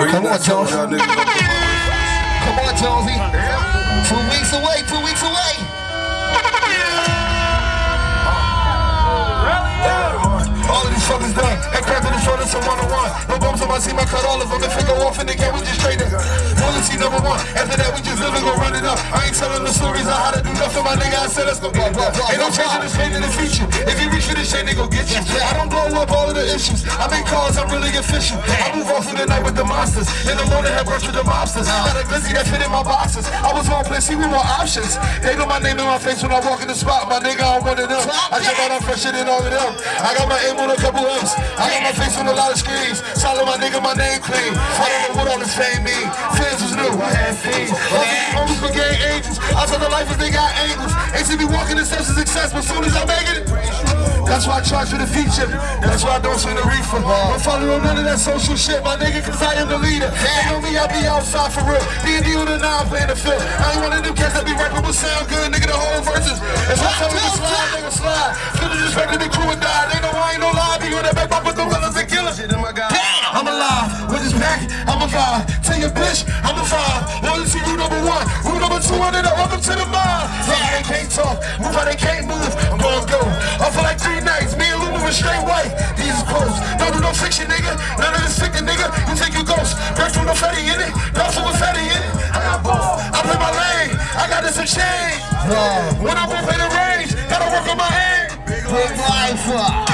Come on, Jones. Come on, Jonesy. Two weeks away, two weeks away. All of these fuckers done. Head cracked the shoulders, some one on one. No bumps on my seat, I cut all of them. It go off in the game, we just straight up. Loyalty number one. After that, we just live and go run it up. I ain't telling the stories on how to do nothing, nigga. I said let's go. Ain't no changing the fate in the future. If you reach for this shit, they go get you. I don't blow up all of the issues. I make calls, I'm really efficient. I move off in the night with the monsters. In the morning, have brunch with the mobsters. Got a glizzy that fit in my boxes. I was on place, see we more options. They know my name in my face when I walk in the spot. My nigga, I'm one of them. I jump out, I'm fresher than all of them. I got my aim on a couple M's. I got my face on a lot of screens. Solid my nigga, my name clean. I don't know what all this fame mean. Fans was new, I had fiends. I saw the life if they got angles. Ain't see me walking the steps of success, but soon as I make it. That's why I charge for the feature. That's why I don't swing the reefer. Don't follow none of that social shit, my nigga, cause I am the leader. They know me, I be outside for real. D and D on the nine playing the field. I ain't one of them cats that be rapping with sound good, nigga, the whole verses. If I tell me to slide, nigga, slide. Feel the disrespect to the crew and die. They know I ain't no lie. Be on that back, with the willas and killers. I'm alive with this pack, I'm alive. Tell your bitch, I'm a five. And then I welcome to the mind. Yeah, they can't talk, move how they can't move. I'm gonna go. I feel like three nights, me and Luna were straight white. These is close. Don't do no fiction, nigga. None of this fiction, nigga. You think you ghost. Break from no fatty in it. Not Dolphin with fatty in it. I got both. I play my lane. I got this exchange. When I walk in the range, gotta work on my aim. Big life.